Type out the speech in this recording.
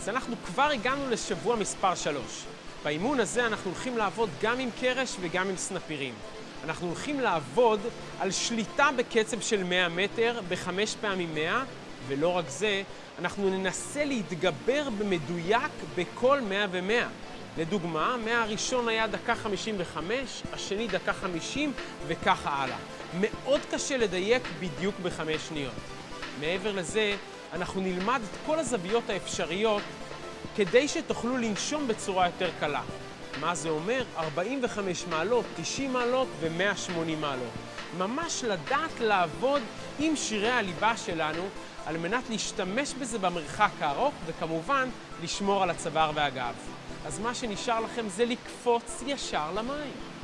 אז אנחנו כבר הגענו לשבוע מספר 3. באימון הזה אנחנו הולכים לעבוד גם עם קרש וגם עם סנפירים. אנחנו הולכים לעבוד על שליטה בקצב של 100 מטר בחמש פעמים 100, ולא רק זה, אנחנו ננסה להתגבר במדויק בכל 100 ו-100. לדוגמה, 100 הראשון היה דקה 55, השני דקה 50 וככה הלאה. מאוד קשה לדייק בדיוק בחמש שניות. מעבר לזה, אנחנו נלמד את כל הזוויות האפשריות כדי שתוכלו לנשום בצורה יותר קלה. מה זה אומר? 45 מעלות, 90 מעלות ו-180 מעלות. ממש לדעת לעבוד עם שירי הליבה שלנו על מנת להשתמש בזה במרחק הארוך וכמובן לשמור על הצוואר והגב. אז מה שנשאר לכם זה לקפוץ ישר למים.